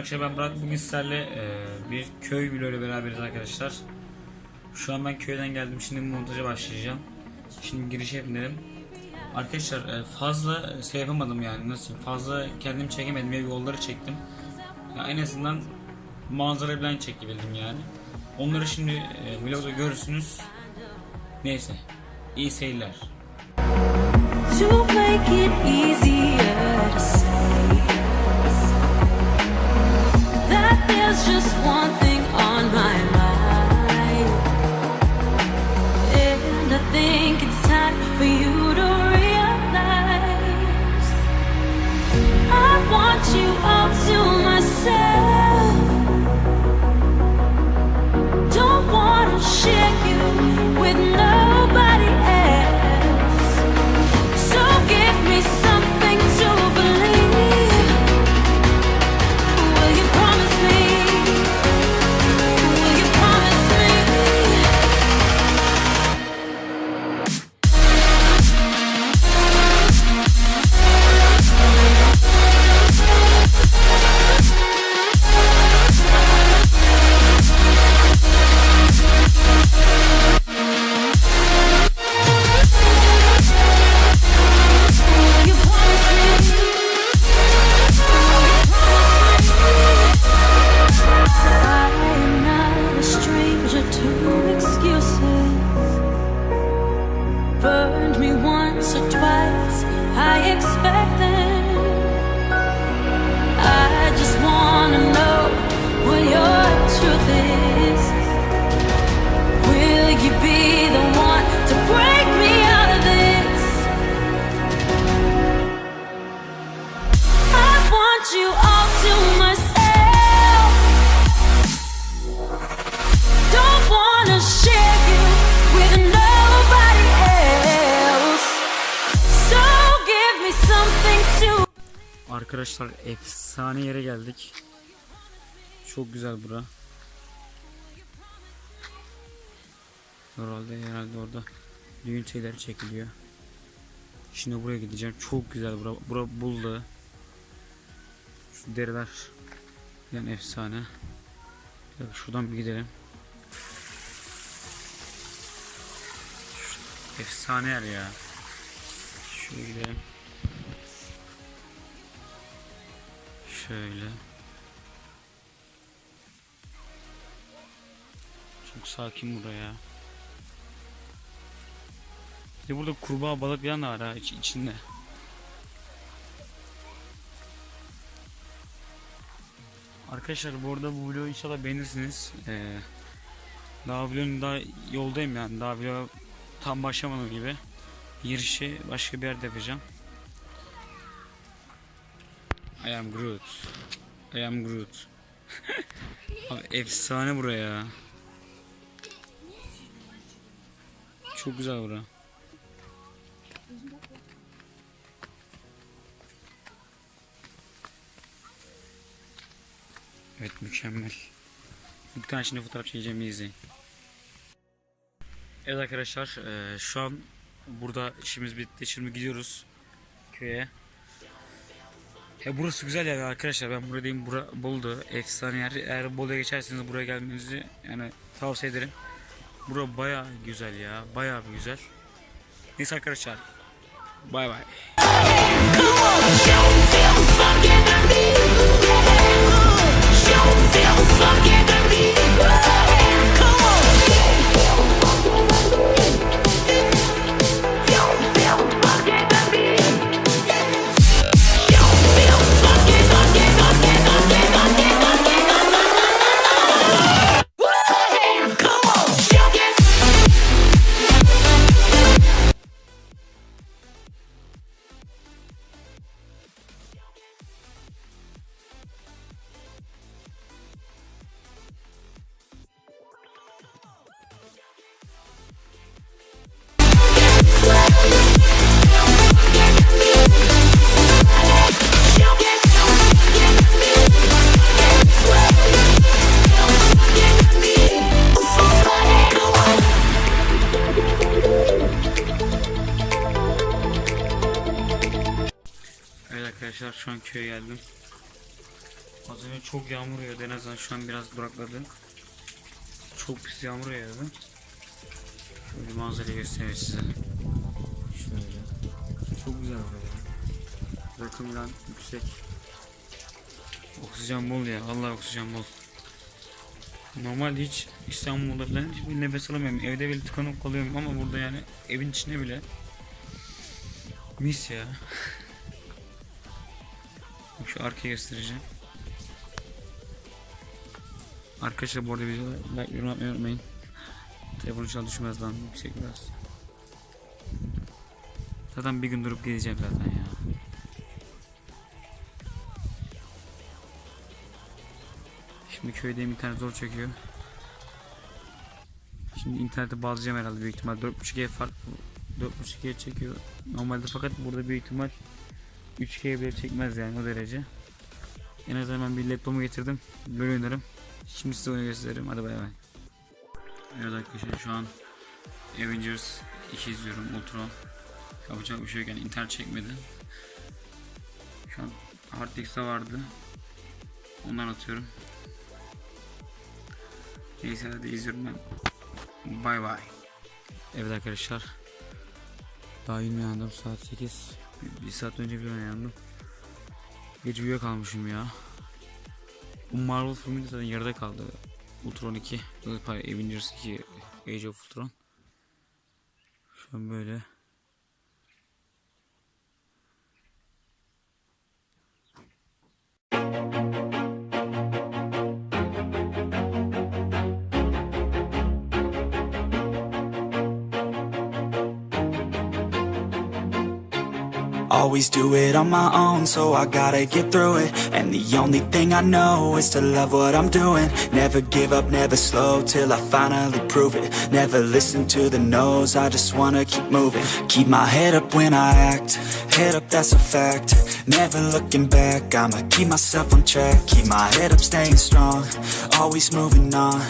arkadaşlar ben Burak bugün sizlerle e, bir köy vlogu beraberiz arkadaşlar. Şu an ben köyden geldim şimdi montaja başlayacağım. Şimdi giriş yapayım Arkadaşlar e, fazla şey yapamadım yani nasıl fazla kendim çekemedim ev yolları çektim. Ya en azından manzara falan çekebildim yani. Onları şimdi e, vlogda görürsünüz. Neyse iyi seyirler. to make it easier Arkadaşlar efsane yere geldik. Çok güzel bura. Herhalde herhalde orada düğün şeyleri çekiliyor. Şimdi buraya gideceğim. Çok güzel bura. Bura buldu. Şu deriler yani efsane. Bir şuradan bir gidelim. Efsane yer ya. Şuraya gidelim. Şöyle. Çok sakin buraya. Bir burada kurbağa balık falan da iç, içinde. Arkadaşlar bu arada bu vlogu inşallah beğenirsiniz. Ee, daha vlogun daha yoldayım yani. Daha vlog tam başlamadım gibi. Girişi başka bir yerde yapacağım. I am Groot. I am Groot. Abi efsane buraya. Çok güzel bura. Evet mükemmel. Bir tane şimdi fotoğraf çekeceğim izleyin. Evet arkadaşlar eee, şu an burada işimiz bitti. Şimdi gidiyoruz köye. Ya burası güzel yer arkadaşlar. Ben buradayım. Bura Bolu'da efsane yer. Eğer Bolu'ya geçerseniz buraya gelmenizi yani tavsiye ederim. Bura baya güzel ya. Baya bir güzel. Neyse arkadaşlar. Bay bay. Yağmur yağıyordu en azından şu an biraz durakladı. Çok pis yağmur yağıyordu. Şöyle manzarayı göstereyim size. Şöyle. Çok güzel buraya. Rakım falan yüksek. Oksijen bol ya. Vallahi oksijen bol. Normalde hiç İstanbul'da falan hiçbir nefes alamıyorum. Evde bile tıkanıp kalıyorum ama burada yani evin içinde bile mis ya. Şu arkayı göstereceğim. Arkadaşlar bu arada videoda like yorum yapmayı unutmayın. Telefon inşallah düşmez lan yüksek biraz. Zaten bir gün durup gideceğim zaten ya. Şimdi köydeyim internet zor çekiyor. Şimdi internete bağlayacağım herhalde büyük ihtimal 4.5G fark 4.5G çekiyor. Normalde fakat burada büyük ihtimal 3G bile çekmez yani o derece. En azından ben bir laptopu getirdim. Böyle oynarım. Şimdi size oyunu gösteririm. Hadi bay bay. Evet arkadaşlar şu an Avengers 2 izliyorum. Ultron. Yapacak bir şey yok yani internet çekmedi. Şu an Hardix'te vardı. Ondan atıyorum. Neyse hadi izliyorum ben. Bay bay. Evet arkadaşlar. Daha yeni uyandım saat 8. Bir, bir saat önce bir uyandım. Gece uyuyakalmışım ya. Bu Marvel filmi de zaten yarıda kaldı. Ultron 2. Pardon Avengers 2 Age of Ultron. Şu an böyle. Do it on my own, so I gotta get through it. And the only thing I know is to love what I'm doing. Never give up, never slow, till I finally prove it. Never listen to the no's, I just wanna keep moving. Keep my head up when I act, head up that's a fact. Never looking back, I'ma keep myself on track. Keep my head up, staying strong, always moving on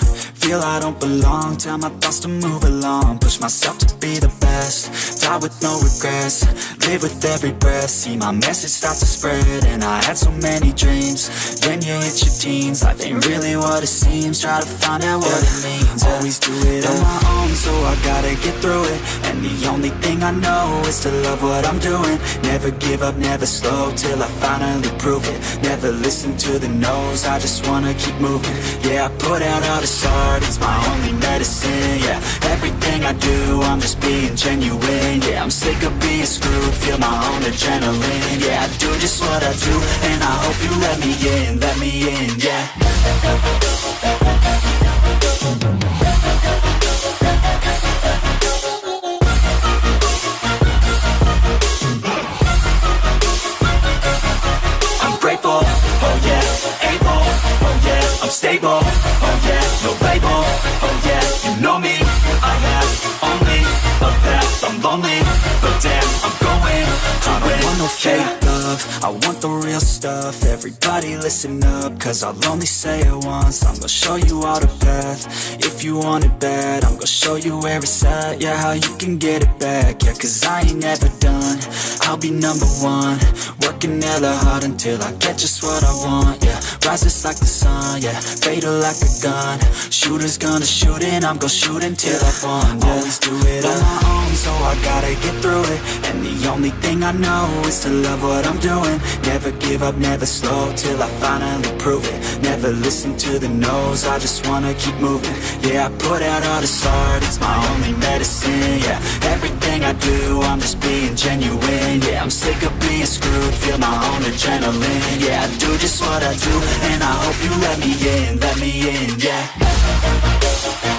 Feel I don't belong, tell my thoughts to move along. Push myself to be the best, die with no regrets. Live with every breath, see my message start to spread. And I had so many dreams, then you hit your teens. Life ain't really what it seems, try to find out what it means. Always do it on my own, so I gotta get through it. And the only thing I know is to love what I'm doing. Never give up, never slow, till I finally prove it. Never listen to the no's, I just wanna keep moving. Yeah, I put out all this art, it's my only medicine Yeah, everything I do, I'm just being genuine Yeah, I'm sick of being screwed, feel my own adrenaline Yeah, I do just what I do, and I hope you let me in, let me in, yeah fake love, I want the real stuff, everybody listen up, cause I'll only say it once, I'm gonna show you all the path, if you want it bad, I'm gonna show you where it's at, yeah, how you can get it back, yeah, cause I ain't never done, I'll be number one, working hella hard until I get just what I want, yeah, rises like the sun, yeah, fatal like a gun, shooters gonna shoot and I'm gonna shoot until I won, yeah. always do it on my own, so I gotta get only thing I know is to love what I'm doing, never give up, never slow, till I finally prove it, never listen to the no's, I just wanna keep moving, yeah, I put out all this art, it's my only medicine, yeah, everything I do, I'm just being genuine, yeah, I'm sick of being screwed, feel my own adrenaline, yeah, I do just what I do, and I hope you let me in, let me in, yeah.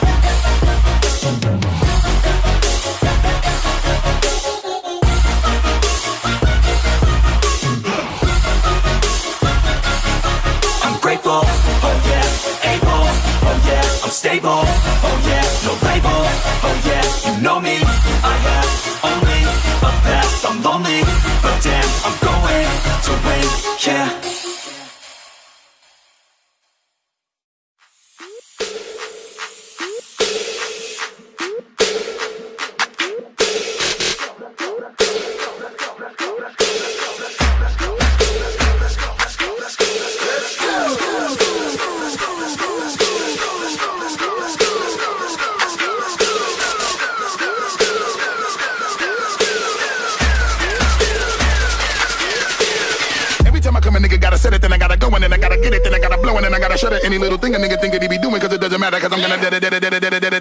because I'm gonna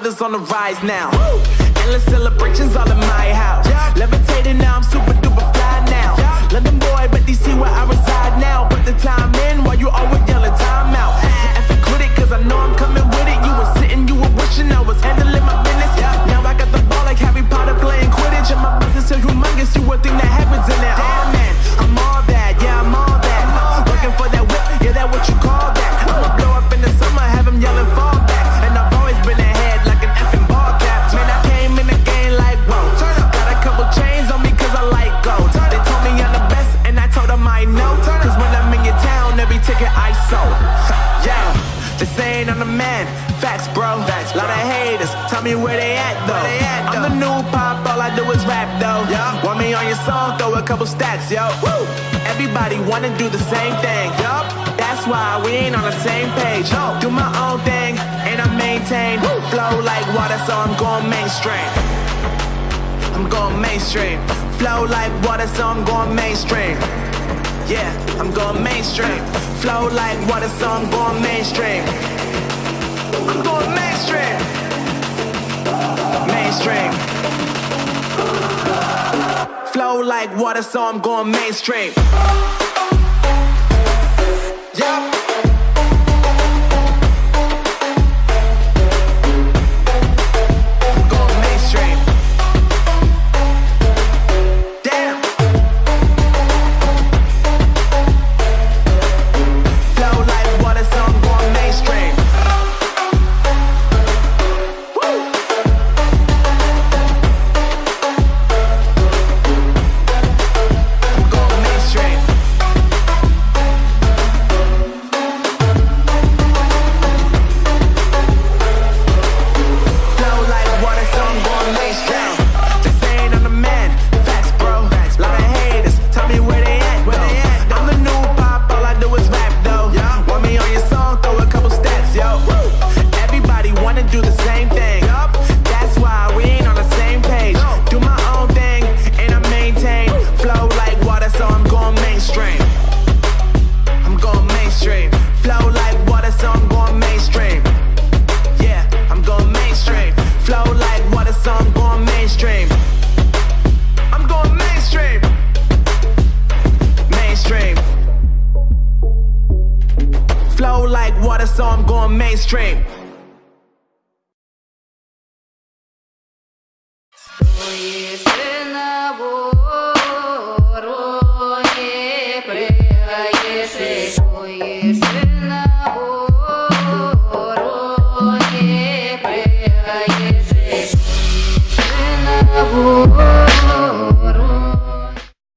brothers on the rise now. Endless celebrations all in my house. Levitating now, I'm super duper fly now. London boy, but DC where I reside now. Put the time saying I'm the man. Facts, bro. Facts, Lot of haters. Tell me where they at though. they I'm the new pop, all I do is rap though. Want me on your song, throw a couple stacks, yo. Woo! Everybody wanna do the same thing. Yup. That's why we ain't on the same page. No. Do my own thing and I maintain. Flow like water, so I'm going mainstream. I'm going mainstream. Flow like water, so I'm going mainstream. Yeah, I'm going mainstream. Flow like water, so I'm going mainstream. I'm going mainstream. Mainstream. Flow like water, so I'm going mainstream. Yeah. so I'm going mainstream.